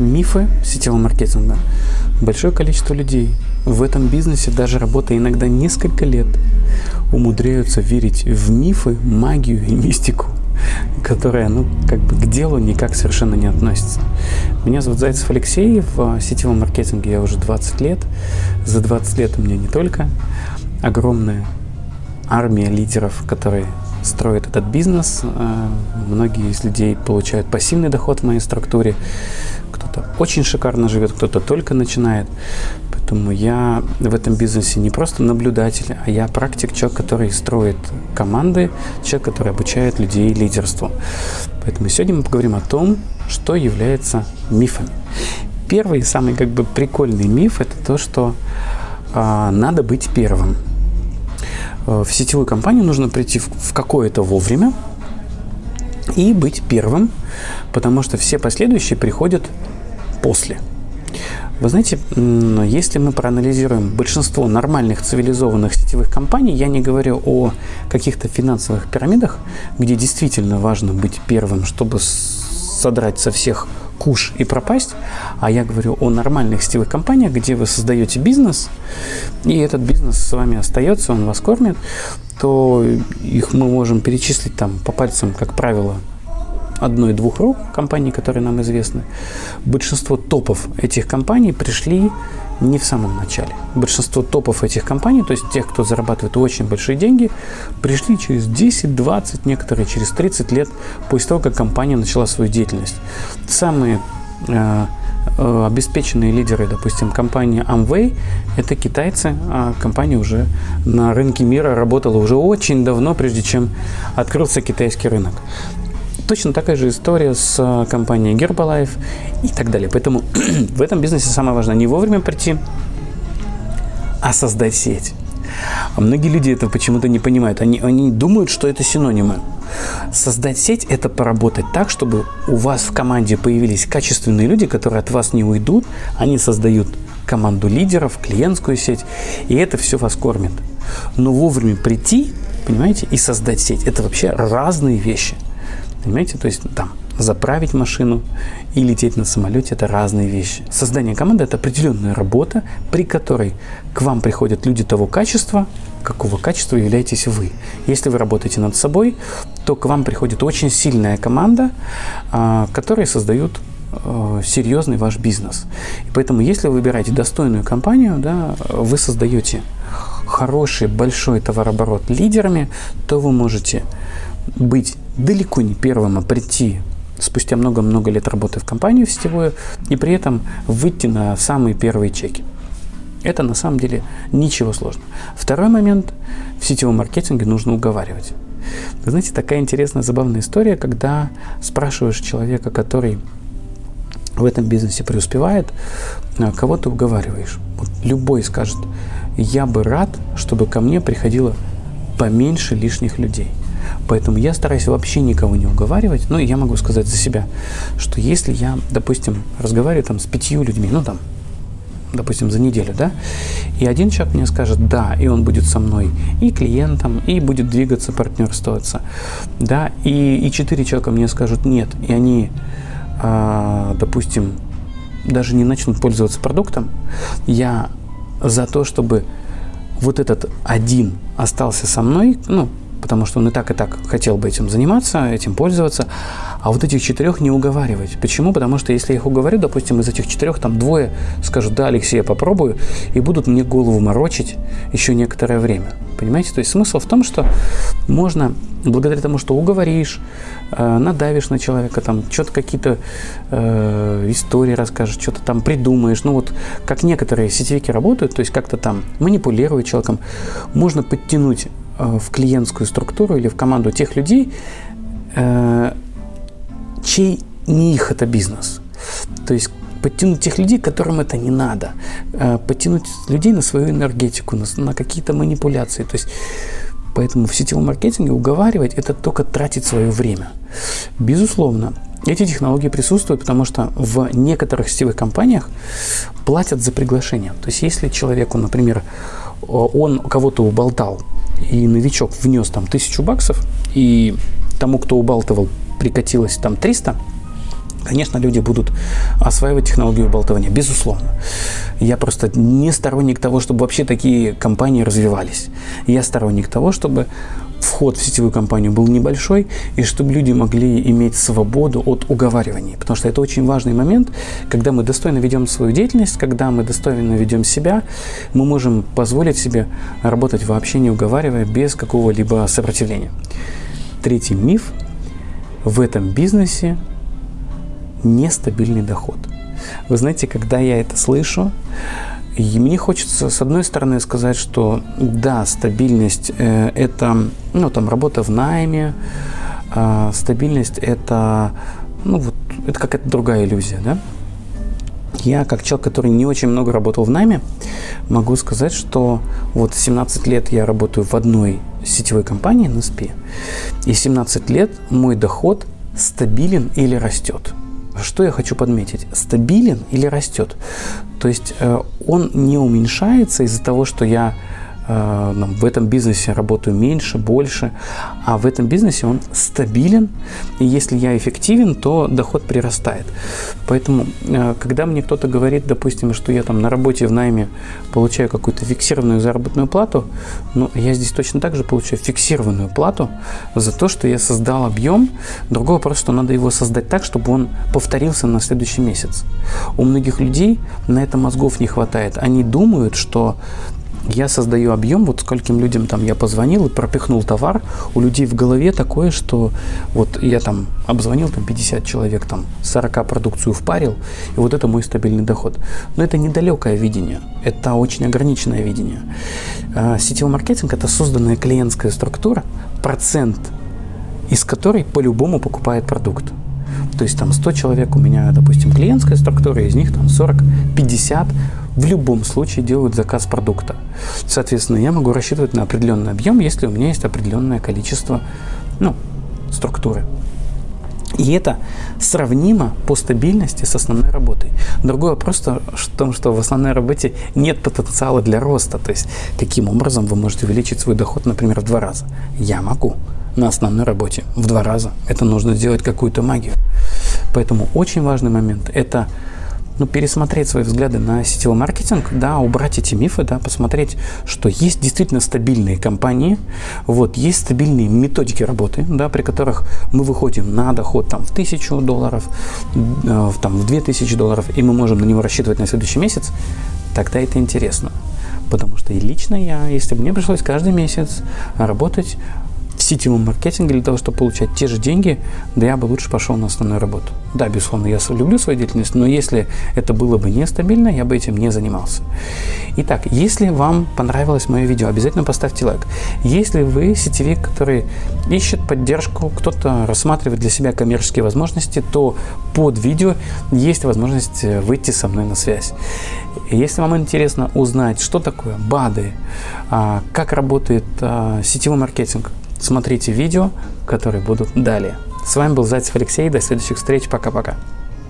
мифы сетевого маркетинга. Большое количество людей в этом бизнесе, даже работая иногда несколько лет, умудряются верить в мифы, магию и мистику, которая, ну, как бы к делу никак совершенно не относится. Меня зовут Зайцев Алексей, в сетевом маркетинге я уже 20 лет. За 20 лет у меня не только огромная армия лидеров, которые строят этот бизнес. Э, многие из людей получают пассивный доход в моей структуре. Кто-то очень шикарно живет, кто-то только начинает. Поэтому я в этом бизнесе не просто наблюдатель, а я практик, человек, который строит команды, человек, который обучает людей лидерству. Поэтому сегодня мы поговорим о том, что является мифами. Первый, самый как бы прикольный миф – это то, что э, надо быть первым. Э, в сетевую компанию нужно прийти в, в какое-то вовремя и быть первым, потому что все последующие приходят после. Вы знаете, если мы проанализируем большинство нормальных цивилизованных сетевых компаний, я не говорю о каких-то финансовых пирамидах, где действительно важно быть первым, чтобы содрать со всех куш и пропасть, а я говорю о нормальных сетевых компаниях, где вы создаете бизнес, и этот бизнес с вами остается, он вас кормит, то их мы можем перечислить там по пальцам, как правило, одной-двух рук компаний, которые нам известны. Большинство топов этих компаний пришли не в самом начале. Большинство топов этих компаний, то есть тех, кто зарабатывает очень большие деньги, пришли через 10, 20, некоторые через 30 лет после того, как компания начала свою деятельность. Самые э, э, обеспеченные лидеры, допустим, компания Amway, это китайцы, а компания уже на рынке мира работала уже очень давно, прежде чем открылся китайский рынок. Точно такая же история с э, компанией Herbalife и так далее. Поэтому в этом бизнесе самое важное не вовремя прийти, а создать сеть. А многие люди это почему-то не понимают. Они, они думают, что это синонимы. Создать сеть – это поработать так, чтобы у вас в команде появились качественные люди, которые от вас не уйдут. Они создают команду лидеров, клиентскую сеть, и это все вас кормит. Но вовремя прийти, понимаете, и создать сеть – это вообще разные вещи – Понимаете? То есть там заправить машину и лететь на самолете – это разные вещи. Создание команды – это определенная работа, при которой к вам приходят люди того качества, какого качества являетесь вы. Если вы работаете над собой, то к вам приходит очень сильная команда, а, которая создают а, серьезный ваш бизнес. И поэтому, если вы выбираете достойную компанию, да, вы создаете хороший, большой товарооборот лидерами, то вы можете быть далеко не первым, а прийти спустя много-много лет работы в компанию в сетевую и при этом выйти на самые первые чеки. Это на самом деле ничего сложного. Второй момент в сетевом маркетинге нужно уговаривать. Вы знаете, такая интересная, забавная история, когда спрашиваешь человека, который в этом бизнесе преуспевает, а, кого ты уговариваешь. Вот любой скажет, я бы рад, чтобы ко мне приходило поменьше лишних людей. Поэтому я стараюсь вообще никого не уговаривать. Ну, я могу сказать за себя, что если я, допустим, разговариваю там с пятью людьми, ну, там, допустим, за неделю, да, и один человек мне скажет «да», и он будет со мной и клиентом, и будет двигаться, партнерствоваться, да, и, и четыре человека мне скажут «нет», и они, э, допустим, даже не начнут пользоваться продуктом, я за то, чтобы вот этот один остался со мной, ну, потому что он и так, и так хотел бы этим заниматься, этим пользоваться, а вот этих четырех не уговаривать. Почему? Потому что если я их уговорю, допустим, из этих четырех там двое скажут, да, Алексей, я попробую, и будут мне голову морочить еще некоторое время. Понимаете? То есть смысл в том, что можно, благодаря тому, что уговоришь, э, надавишь на человека, там что-то какие-то э, истории расскажешь, что-то там придумаешь, ну вот как некоторые сетевики работают, то есть как-то там манипулируют человеком, можно подтянуть в клиентскую структуру или в команду тех людей, э, чей не их это бизнес. То есть подтянуть тех людей, которым это не надо, э, подтянуть людей на свою энергетику, на какие-то манипуляции. То есть Поэтому в сетевом маркетинге уговаривать – это только тратить свое время. Безусловно, эти технологии присутствуют, потому что в некоторых сетевых компаниях платят за приглашение. То есть если человеку, например, он кого-то уболтал, и новичок внес там тысячу баксов, и тому, кто убалтывал, прикатилось там 300, Конечно, люди будут осваивать технологию болтования, безусловно. Я просто не сторонник того, чтобы вообще такие компании развивались. Я сторонник того, чтобы вход в сетевую компанию был небольшой, и чтобы люди могли иметь свободу от уговариваний. Потому что это очень важный момент, когда мы достойно ведем свою деятельность, когда мы достойно ведем себя, мы можем позволить себе работать вообще не уговаривая, без какого-либо сопротивления. Третий миф. В этом бизнесе нестабильный доход. Вы знаете, когда я это слышу, и мне хочется, с одной стороны, сказать, что да, стабильность э, – это ну, там, работа в найме, э, стабильность – это, ну, вот, это какая-то другая иллюзия, да? Я, как человек, который не очень много работал в найме, могу сказать, что вот 17 лет я работаю в одной сетевой компании, NSP, и 17 лет мой доход стабилен или растет. Что я хочу подметить? Стабилен или растет? То есть э, он не уменьшается из-за того, что я в этом бизнесе работаю меньше, больше, а в этом бизнесе он стабилен, и если я эффективен, то доход прирастает. Поэтому, э, когда мне кто-то говорит, допустим, что я там на работе в найме получаю какую-то фиксированную заработную плату, ну, я здесь точно так же получаю фиксированную плату за то, что я создал объем. Другой вопрос, что надо его создать так, чтобы он повторился на следующий месяц. У многих людей на это мозгов не хватает. Они думают, что я создаю объем, вот скольким людям там я позвонил и пропихнул товар, у людей в голове такое, что вот я там обзвонил там 50 человек, там 40 продукцию впарил, и вот это мой стабильный доход. Но это недалекое видение, это очень ограниченное видение. А, сетевой маркетинг – это созданная клиентская структура, процент из которой по-любому покупает продукт. То есть там 100 человек у меня, допустим, клиентская структура, из них там 40-50 в любом случае делают заказ продукта. Соответственно, я могу рассчитывать на определенный объем, если у меня есть определенное количество ну, структуры. И это сравнимо по стабильности с основной работой. Другой вопрос в том, что в основной работе нет потенциала для роста. То есть, каким образом вы можете увеличить свой доход, например, в два раза? Я могу на основной работе в два раза. Это нужно сделать какую-то магию. Поэтому очень важный момент – это ну, пересмотреть свои взгляды на сетевой маркетинг, да, убрать эти мифы, да, посмотреть, что есть действительно стабильные компании, вот, есть стабильные методики работы, да, при которых мы выходим на доход там в тысячу долларов, э, там в две тысячи долларов, и мы можем на него рассчитывать на следующий месяц, тогда это интересно. Потому что и лично я, если бы мне пришлось каждый месяц работать в сетевом маркетинге для того, чтобы получать те же деньги, да я бы лучше пошел на основную работу. Да, безусловно, я люблю свою деятельность, но если это было бы нестабильно, я бы этим не занимался. Итак, если вам понравилось мое видео, обязательно поставьте лайк. Если вы сетевик, который ищет поддержку, кто-то рассматривает для себя коммерческие возможности, то под видео есть возможность выйти со мной на связь. Если вам интересно узнать, что такое БАДы, а, как работает а, сетевой маркетинг, смотрите видео, которые будут далее. С вами был Зайцев Алексей. До следующих встреч. Пока-пока.